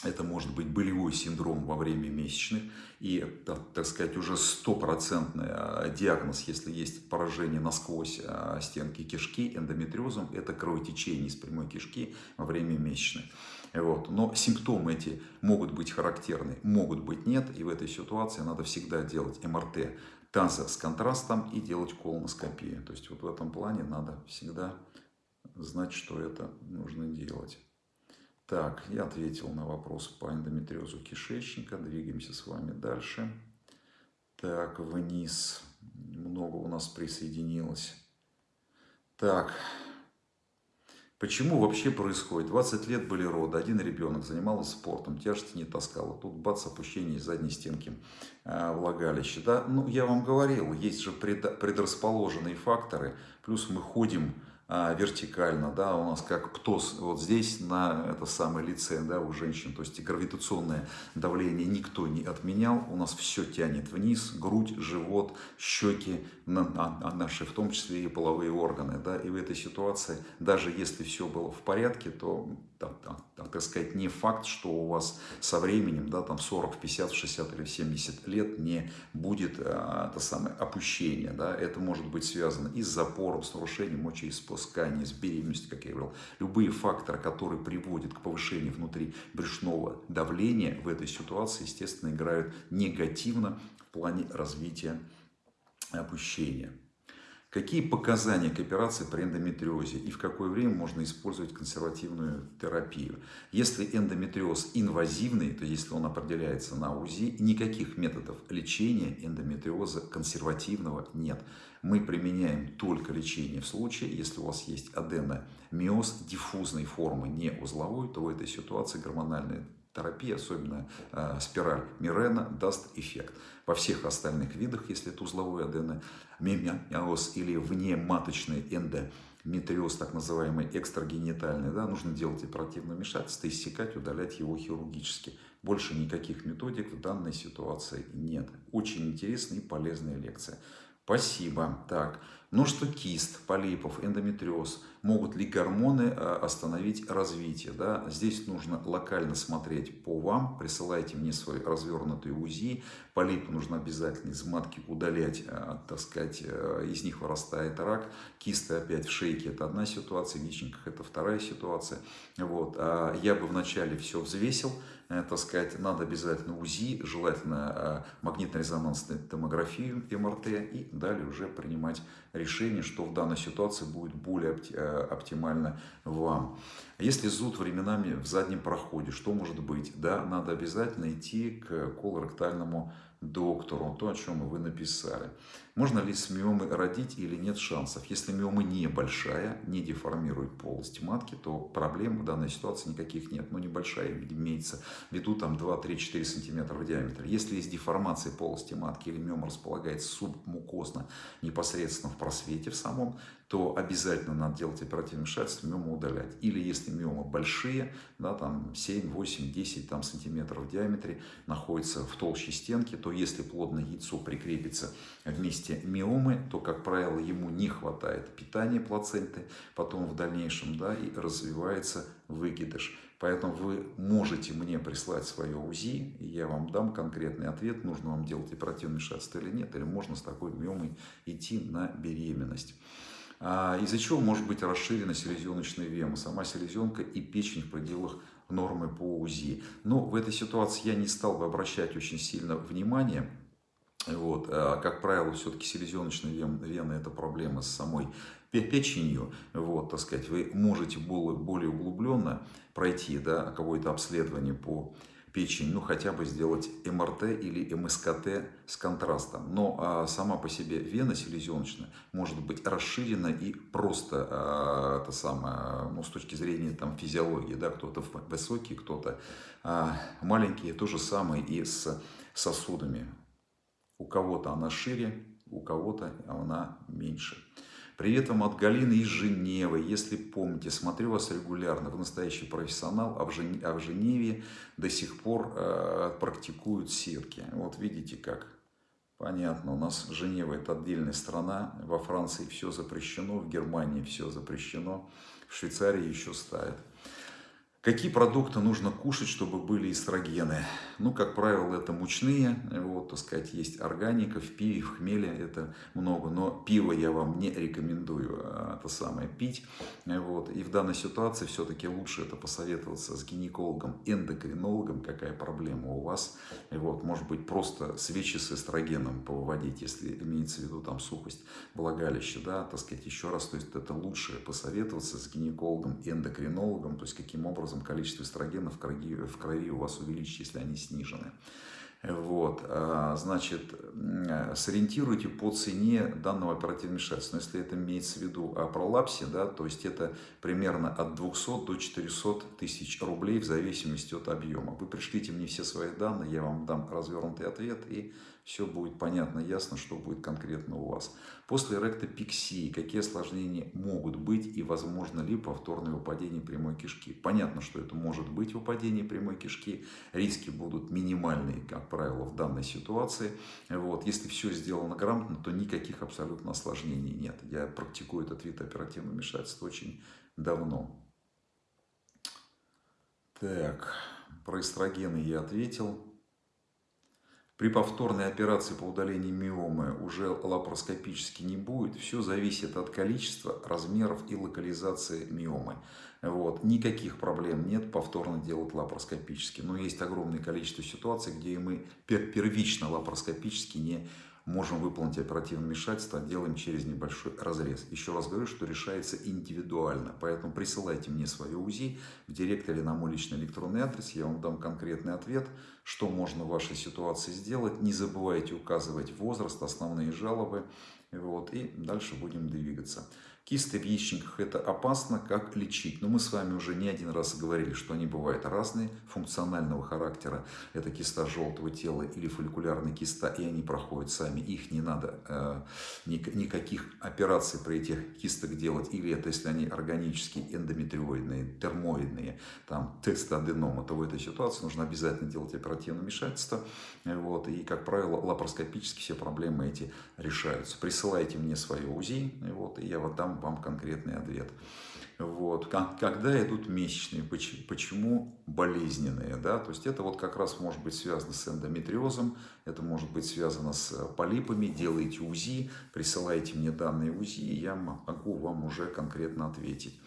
это может быть болевой синдром во время месячных и, так сказать, уже стопроцентный а, диагноз, если есть поражение насквозь а, стенки кишки эндометриозом, это кровотечение из прямой кишки во время месячных. Вот. Но симптомы эти могут быть характерны, могут быть нет, и в этой ситуации надо всегда делать МРТ таза с контрастом и делать колоноскопию. То есть вот в этом плане надо всегда знать, что это нужно делать. Так, я ответил на вопрос по эндометриозу кишечника. Двигаемся с вами дальше. Так, вниз. Много у нас присоединилось. Так, почему вообще происходит? 20 лет были роды, один ребенок занимался спортом, тяжести не таскала. Тут бац, опущение из задней стенки э, влагалища. Да? Ну, я вам говорил, есть же предрасположенные факторы. Плюс мы ходим вертикально, да, у нас как птоз вот здесь на это самое лице, да, у женщин, то есть гравитационное давление никто не отменял, у нас все тянет вниз, грудь, живот, щеки, на, на наши, в том числе и половые органы, да, и в этой ситуации, даже если все было в порядке, то, так, так, так сказать, не факт, что у вас со временем, да, там 40, 50, 60 или 70 лет не будет а, это самое опущение, да, это может быть связано и с запором, с нарушением мочеиспускания, с беременностью, как я говорил, любые факторы, которые приводят к повышению внутри брюшного давления в этой ситуации, естественно, играют негативно в плане развития опущения. Какие показания к операции при эндометриозе и в какое время можно использовать консервативную терапию? Если эндометриоз инвазивный, то если он определяется на УЗИ, никаких методов лечения эндометриоза консервативного нет. Мы применяем только лечение в случае, если у вас есть аденомиоз диффузной формы, не узловой, то в этой ситуации гормональная терапия, особенно э, спираль Мирена, даст эффект. Во всех остальных видах, если это узловой аденомиоз или внематочный эндометриоз, так называемый экстрагенитальный, да, нужно делать оперативное вмешательство, иссекать, удалять его хирургически. Больше никаких методик в данной ситуации нет. Очень интересная и полезная лекция. Спасибо. Так, ну что кист, полипов, эндометриоз, могут ли гормоны э, остановить развитие? Да? Здесь нужно локально смотреть по вам, присылайте мне свой развернутый УЗИ, полипы нужно обязательно из матки удалять, э, так сказать, э, из них вырастает рак, кисты опять в шейке это одна ситуация, в яичниках это вторая ситуация. Вот. А я бы вначале все взвесил, так сказать, надо обязательно УЗИ, желательно магнитно-резонансную томографию, МРТ, и далее уже принимать решение, что в данной ситуации будет более э, оптимально вам. Если зуд временами в заднем проходе, что может быть? Да, надо обязательно идти к колоректальному доктору, то, о чем вы написали. Можно ли с миомой родить или нет шансов? Если миома небольшая, не деформирует полость матки, то проблем в данной ситуации никаких нет. Но небольшая имеется в виду там 2-3-4 см в диаметре. Если есть деформация полости матки или миома располагается субмукозно непосредственно в просвете в самом, то обязательно надо делать оперативное вмешательство, миому удалять. Или если миомы большие, да, там 7, 8, 10 там, сантиметров в диаметре, находятся в толще стенки, то если плодное яйцо прикрепится вместе миомы, то, как правило, ему не хватает питания плаценты, потом в дальнейшем да, и развивается выкидыш. Поэтому вы можете мне прислать свое УЗИ, и я вам дам конкретный ответ, нужно вам делать оперативное вмешательство или нет, или можно с такой миомой идти на беременность. А, из-за чего может быть расширена селезеночная вена, сама селезенка и печень в пределах нормы по УЗИ. Но в этой ситуации я не стал бы обращать очень сильно внимание. Вот. А, как правило, все-таки селезеночная вена – это проблема с самой печенью. Вот, так сказать, вы можете более, более углубленно пройти да, какое-то обследование по печень, ну хотя бы сделать МРТ или МСКТ с контрастом. Но а, сама по себе вена селезеночная может быть расширена и просто а, это самое, ну, с точки зрения там, физиологии, да, кто-то высокий, кто-то а, маленький, то же самое и с сосудами. У кого-то она шире, у кого-то она меньше. Привет вам от Галины из Женевы. Если помните, смотрю вас регулярно. Вы настоящий профессионал, а в, Жен... а в Женеве до сих пор э, практикуют сетки. Вот видите как. Понятно, у нас Женева это отдельная страна. Во Франции все запрещено, в Германии все запрещено, в Швейцарии еще ставят. Какие продукты нужно кушать, чтобы были эстрогены? Ну, как правило, это мучные, вот, так сказать, есть органика, в пиве, в хмеле это много, но пиво я вам не рекомендую а, это самое пить, вот, и в данной ситуации все-таки лучше это посоветоваться с гинекологом, эндокринологом, какая проблема у вас, вот, может быть, просто свечи с эстрогеном повыводить, если имеется в виду там сухость влагалища, да, так сказать, еще раз, то есть это лучше посоветоваться с гинекологом, эндокринологом, то есть каким образом образом количество эстрогена в крови, в крови у вас увеличится, если они снижены. Вот, а, значит, сориентируйте по цене данного оперативного вмешательства. Но если это имеется в виду о пролапсе, да, то есть это примерно от 200 до 400 тысяч рублей в зависимости от объема. Вы пришлите мне все свои данные, я вам дам развернутый ответ и все будет понятно, ясно, что будет конкретно у вас. После ректопиксии какие осложнения могут быть и возможно ли повторное выпадение прямой кишки? Понятно, что это может быть выпадение прямой кишки, риски будут минимальные, как правило, в данной ситуации. Вот. Если все сделано грамотно, то никаких абсолютно осложнений нет. Я практикую этот вид оперативного вмешательства очень давно. Так, про эстрогены я ответил. При повторной операции по удалению миомы уже лапароскопически не будет. Все зависит от количества, размеров и локализации миомы. Вот. Никаких проблем нет повторно делать лапароскопически. Но есть огромное количество ситуаций, где мы первично лапароскопически не можем выполнить оперативное вмешательство, делаем через небольшой разрез. Еще раз говорю, что решается индивидуально, поэтому присылайте мне свое УЗИ в директ или на мой личный электронный адрес, я вам дам конкретный ответ, что можно в вашей ситуации сделать. Не забывайте указывать возраст, основные жалобы, вот, и дальше будем двигаться. Кисты в яичниках это опасно, как лечить? Но мы с вами уже не один раз говорили, что они бывают разные, функционального характера. Это киста желтого тела или фолликулярная киста, и они проходят сами. Их не надо э, никаких операций при этих кистах делать. Или это если они органические, эндометриоидные, термоидные, там тестоденома, то в этой ситуации нужно обязательно делать оперативное вмешательство. Вот, и, как правило, лапароскопически все проблемы эти решаются. Присылайте мне свое УЗИ, вот, и я вот дам вам конкретный ответ. Вот. Когда идут месячные, почему болезненные? Да? То есть это вот как раз может быть связано с эндометриозом, это может быть связано с полипами, делаете УЗИ, присылайте мне данные УЗИ, и я могу вам уже конкретно ответить.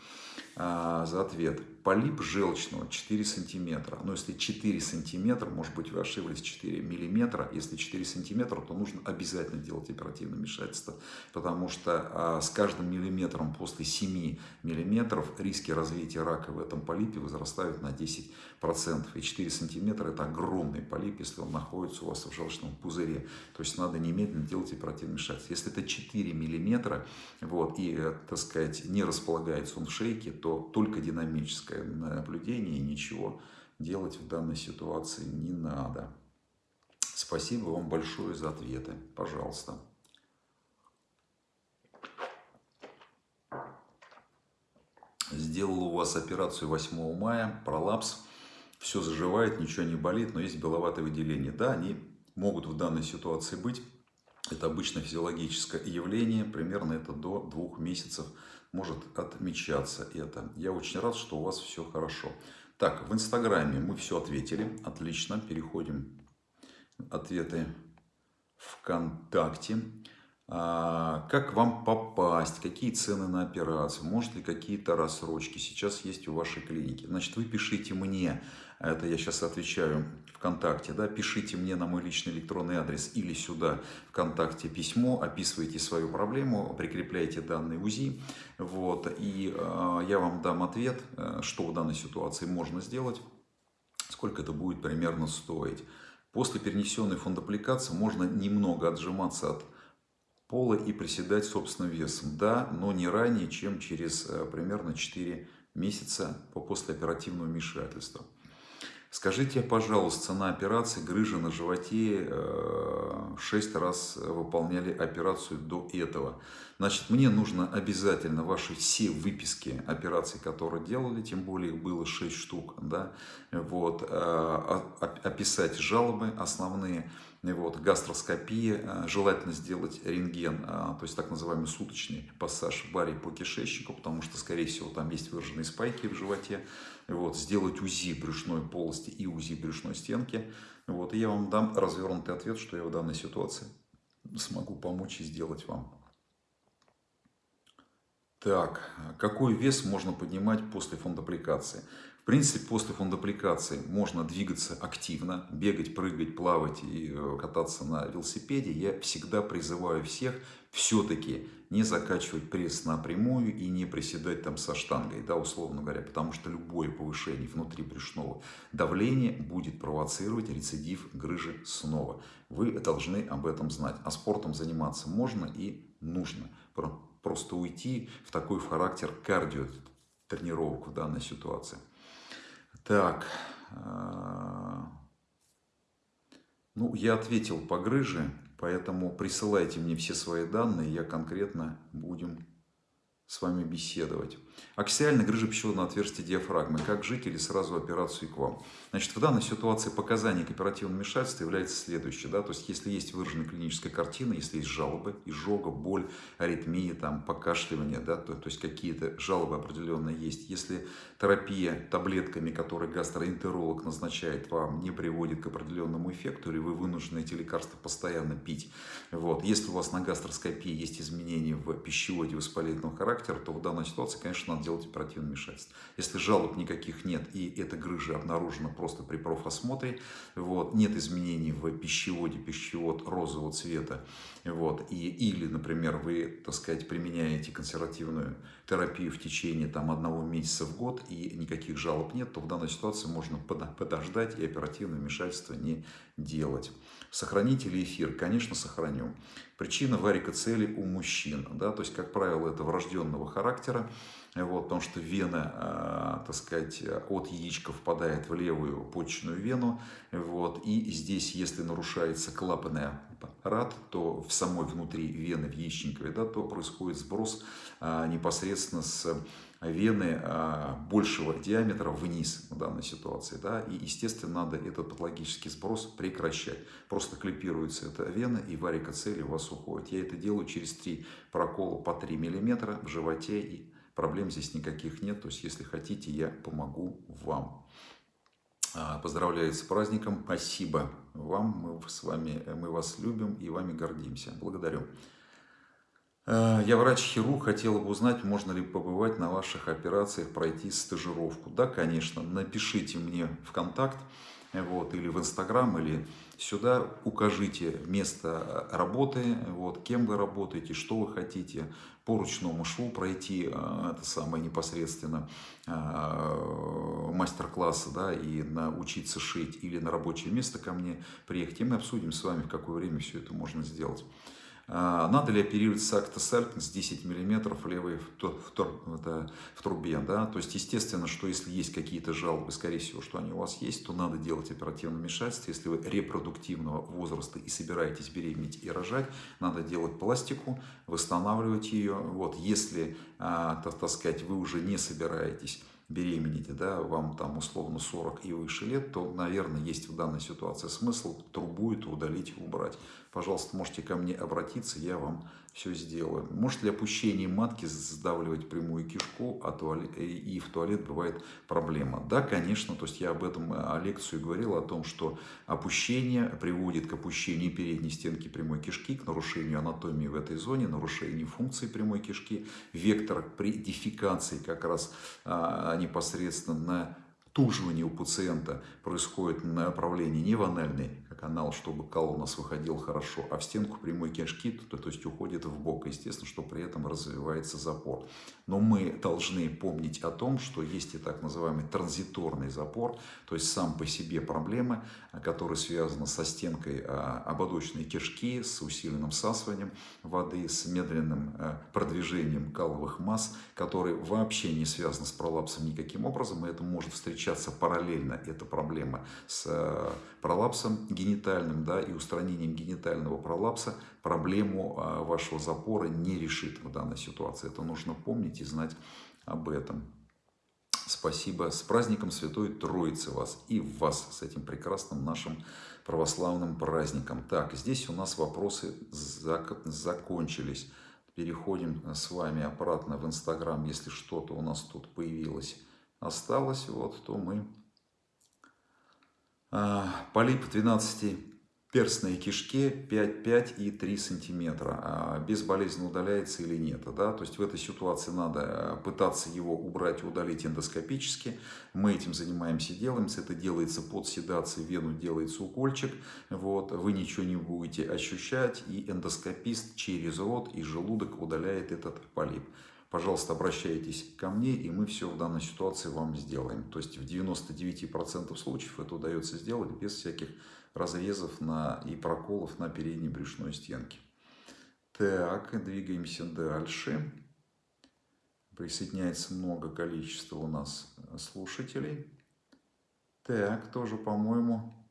А, за ответ. Полип желчного 4 сантиметра. Но если 4 сантиметра, может быть вы ошиблись 4 миллиметра. Если 4 сантиметра, то нужно обязательно делать оперативное вмешательство. Потому что а, с каждым миллиметром после 7 миллиметров риски развития рака в этом полипе возрастают на 10%. И 4 сантиметра это огромный полип, если он находится у вас в желчном пузыре. То есть надо немедленно делать оперативное вмешательство. Если это 4 миллиметра вот, и, э, так сказать, не располагается он в шейке, то только динамическое наблюдение и ничего делать в данной ситуации не надо. Спасибо вам большое за ответы. Пожалуйста. Сделал у вас операцию 8 мая, пролапс, все заживает, ничего не болит, но есть беловатое выделение. Да, они могут в данной ситуации быть. Это обычное физиологическое явление, примерно это до двух месяцев может отмечаться это. Я очень рад, что у вас все хорошо. Так, в Инстаграме мы все ответили. Отлично. Переходим. Ответы ВКонтакте. А, как вам попасть? Какие цены на операцию? Может ли какие-то рассрочки сейчас есть у вашей клиники? Значит, вы пишите мне это я сейчас отвечаю ВКонтакте, да, пишите мне на мой личный электронный адрес или сюда ВКонтакте письмо, описывайте свою проблему, прикрепляйте данные УЗИ, вот, и э, я вам дам ответ, э, что в данной ситуации можно сделать сколько это будет примерно стоить. После перенесенной фондоаппликации можно немного отжиматься от пола и приседать собственным весом. Да, но не ранее, чем через э, примерно 4 месяца по послеоперативному вмешательству. Скажите, пожалуйста, цена операции грыжа на животе, 6 э, раз выполняли операцию до этого. Значит, мне нужно обязательно ваши все выписки операций, которые делали, тем более их было 6 штук, да, вот, э, описать жалобы основные, вот, гастроскопия, э, желательно сделать рентген, то есть так называемый суточный пассаж в баре по кишечнику, потому что, скорее всего, там есть выраженные спайки в животе, вот, сделать УЗИ брюшной полости и УЗИ брюшной стенки. Вот, и я вам дам развернутый ответ, что я в данной ситуации смогу помочь и сделать вам. Так, какой вес можно поднимать после фондоаппликации? В принципе, после фондоаппликации можно двигаться активно, бегать, прыгать, плавать и э, кататься на велосипеде. Я всегда призываю всех все-таки не закачивать пресс напрямую и не приседать там со штангой, да, условно говоря, потому что любое повышение внутри брюшного давления будет провоцировать рецидив грыжи снова. Вы должны об этом знать. А спортом заниматься можно и нужно. Просто уйти в такой характер кардио тренировок в данной ситуации. Так, а, ну, я ответил по грыже, поэтому присылайте мне все свои данные, я конкретно будем с вами беседовать. Аксиальная грыжа пищеводного отверстия диафрагмы. Как жить или сразу операцию к вам? Значит, в данной ситуации показания к оперативному вмешательству является следующее. Да? То есть, если есть выраженная клиническая картина, если есть жалобы, изжога, боль, аритмия, там, покашливание, да? то, то есть какие-то жалобы определенные есть. Если терапия таблетками, которые гастроэнтеролог назначает вам, не приводит к определенному эффекту, или вы вынуждены эти лекарства постоянно пить. Вот. Если у вас на гастроскопии есть изменения в пищеводе воспалительного характера, то в данной ситуации, конечно, надо делать оперативное вмешательство. Если жалоб никаких нет и эта грыжа обнаружена просто при профосмотре, вот, нет изменений в пищеводе, пищевод розового цвета, вот, и, или, например, вы, так сказать, применяете консервативную терапию в течение там, одного месяца в год и никаких жалоб нет, то в данной ситуации можно подождать и оперативное вмешательство не делать. Сохраните ли эфир? Конечно, сохраню. Причина варикоцели у мужчин, да, то есть, как правило, это врожденного характера, вот, потому что вена, э, так сказать, от яичка впадает в левую почечную вену, вот, и здесь, если нарушается клапанный аппарат, то в самой внутри вены, в яичниковой, да, то происходит сброс э, непосредственно с вены э, большего диаметра вниз в данной ситуации. Да, и, естественно, надо этот патологический сброс прекращать. Просто клипируется эта вена, и варикоцели у вас уходит. Я это делаю через три прокола по 3 мм в животе и Проблем здесь никаких нет. То есть, если хотите, я помогу вам. А, поздравляю с праздником. Спасибо вам. Мы с вами, мы вас любим и вами гордимся. Благодарю. А, я врач-хирург, хотела бы узнать, можно ли побывать на ваших операциях, пройти стажировку. Да, конечно, напишите мне в контакт вот, или в Инстаграм, или сюда укажите место работы, вот, кем вы работаете, что вы хотите по ручному шву пройти, это самое непосредственно мастер-классы, да, и научиться шить, или на рабочее место ко мне приехать, и мы обсудим с вами, в какое время все это можно сделать. А, надо ли оперировать с актосальт с 10 мм левой в, в, в трубе. Да? То есть, естественно, что если есть какие-то жалобы, скорее всего, что они у вас есть, то надо делать оперативное вмешательство. Если вы репродуктивного возраста и собираетесь беременеть и рожать, надо делать пластику, восстанавливать ее. Вот. Если, а, так, так сказать, вы уже не собираетесь беременеете, да, вам там условно 40 и выше лет, то, наверное, есть в данной ситуации смысл трубу эту удалить, убрать. Пожалуйста, можете ко мне обратиться, я вам все сделаю. Может ли опущение матки сдавливать прямую кишку, а туалет, и в туалет бывает проблема? Да, конечно, то есть я об этом э, лекцию говорил, о том, что опущение приводит к опущению передней стенки прямой кишки, к нарушению анатомии в этой зоне, нарушению функции прямой кишки. Вектор при дефекации как раз а, непосредственно на туживание у пациента происходит на направлении не в анальный канал, чтобы кал у нас выходил хорошо, а в стенку прямой кишки, то, то есть уходит в бок, естественно, что при этом развивается запор. Но мы должны помнить о том, что есть и так называемый транзиторный запор, то есть сам по себе проблемы, которые связаны со стенкой а, ободочной кишки, с усиленным всасыванием воды, с медленным э, продвижением каловых масс, которые вообще не связаны с пролапсом никаким образом, и это может встречаться параллельно, эта проблема с пролапсом генитальным да, и устранением генитального пролапса, проблему э, вашего запора не решит в данной ситуации. Это нужно помнить и знать об этом. Спасибо. С праздником Святой Троицы вас и вас с этим прекрасным нашим православным праздником. Так, здесь у нас вопросы зак закончились. Переходим с вами обратно в Инстаграм. Если что-то у нас тут появилось, осталось, вот, то мы... А, полип 12 перстной кишке 5, 5 и 3 сантиметра. А безболезненно удаляется или нет. Да? То есть в этой ситуации надо э, пытаться его убрать, удалить эндоскопически. Мы этим занимаемся, делаемся. Это делается под седацией, вену делается укольчик. Вот. Вы ничего не будете ощущать. И эндоскопист через рот и желудок удаляет этот полип пожалуйста, обращайтесь ко мне, и мы все в данной ситуации вам сделаем. То есть в 99% случаев это удается сделать без всяких разрезов на, и проколов на передней брюшной стенке. Так, двигаемся дальше. Присоединяется много количества у нас слушателей. Так, тоже, по-моему,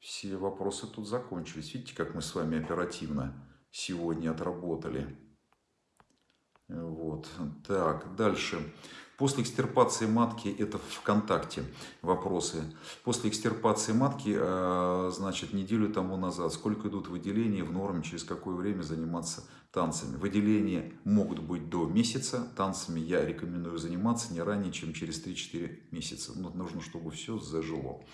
все вопросы тут закончились. Видите, как мы с вами оперативно сегодня отработали. Вот. Так, дальше. После экстирпации матки, это ВКонтакте вопросы. После экстирпации матки, э, значит, неделю тому назад, сколько идут выделения в норме, через какое время заниматься танцами. Выделения могут быть до месяца, танцами я рекомендую заниматься не ранее, чем через 3-4 месяца. Но нужно, чтобы все зажило.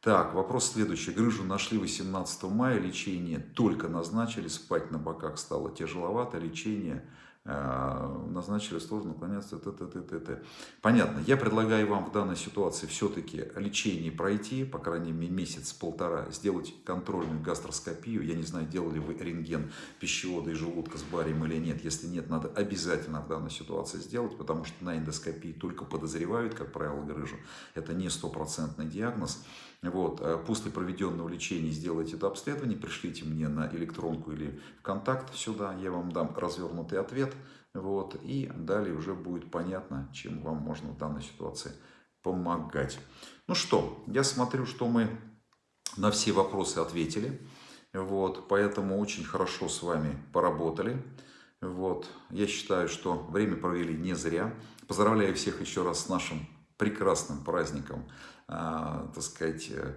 Так, вопрос следующий. Грыжу нашли 18 мая, лечение только назначили, спать на боках стало тяжеловато, лечение назначили сложно наклоняться, т, т, т, т, т. Понятно. Я предлагаю вам в данной ситуации все-таки лечение пройти, по крайней мере месяц-полтора, сделать контрольную гастроскопию. Я не знаю, делали вы рентген пищевода и желудка с барием или нет. Если нет, надо обязательно в данной ситуации сделать, потому что на эндоскопии только подозревают, как правило, грыжу. Это не стопроцентный диагноз. Вот, э, после проведенного лечения сделайте это обследование, пришлите мне на электронку или в контакт сюда, я вам дам развернутый ответ. Вот, и далее уже будет понятно, чем вам можно в данной ситуации помогать. Ну что, я смотрю, что мы на все вопросы ответили. Вот, поэтому очень хорошо с вами поработали. Вот, я считаю, что время провели не зря. Поздравляю всех еще раз с нашим прекрасным праздником так сказать, э,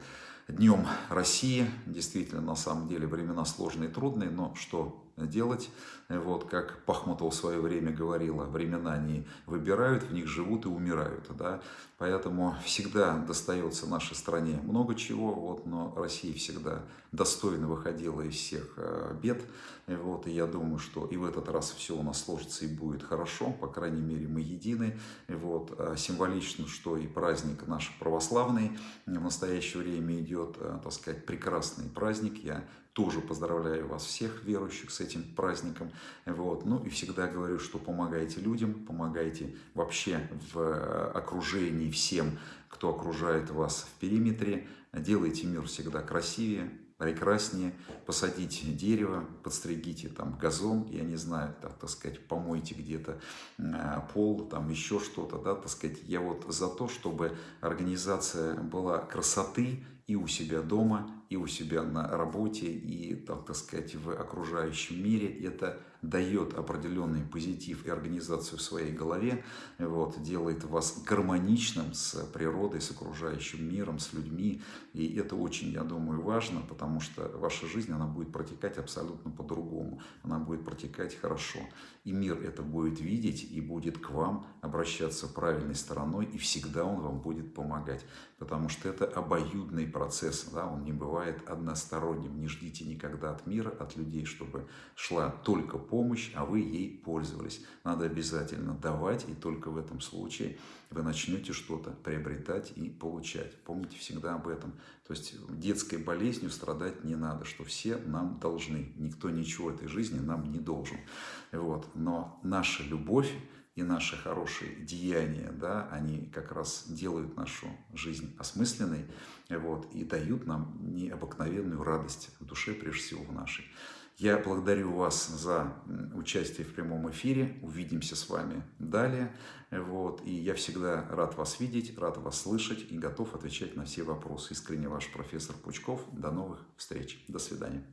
Днем России. Действительно, на самом деле, времена сложные и трудные, но что делать? Вот, как Пахмутова в свое время говорила, времена не выбирают, в них живут и умирают. Да? Поэтому всегда достается нашей стране много чего, вот, но Россия всегда достойно выходила из всех э, бед. Вот, и я думаю, что и в этот раз все у нас сложится и будет хорошо, по крайней мере мы едины. Вот, а символично, что и праздник наш православный в настоящее время идет, э, так сказать, прекрасный праздник. Я тоже поздравляю вас всех верующих с этим праздником. Вот. Ну и всегда говорю, что помогайте людям, помогайте вообще в э, окружении всем, кто окружает вас в периметре. Делайте мир всегда красивее, прекраснее. Посадите дерево, подстригите там газон, я не знаю, так, так сказать, помойте где-то э, пол, там еще что-то, да, так сказать. Я вот за то, чтобы организация была красоты и у себя дома, и у себя на работе, и, так, так сказать, в окружающем мире. Это дает определенный позитив и организацию в своей голове, вот, делает вас гармоничным с природой, с окружающим миром, с людьми. И это очень, я думаю, важно, потому что ваша жизнь, она будет протекать абсолютно по-другому. Она будет протекать хорошо. И мир это будет видеть и будет к вам обращаться правильной стороной, и всегда он вам будет помогать. Потому что это обоюдный процесс да, он не бывает односторонним. Не ждите никогда от мира, от людей, чтобы шла только помощь, а вы ей пользовались. Надо обязательно давать, и только в этом случае вы начнете что-то приобретать и получать. Помните всегда об этом. То есть детской болезнью страдать не надо, что все нам должны. Никто ничего этой жизни нам не должен. Вот. Но наша любовь и наши хорошие деяния, да, они как раз делают нашу жизнь осмысленной вот, и дают нам необыкновенную радость в душе, прежде всего в нашей. Я благодарю вас за участие в прямом эфире. Увидимся с вами далее. Вот. И я всегда рад вас видеть, рад вас слышать и готов отвечать на все вопросы. Искренне ваш профессор Пучков. До новых встреч. До свидания.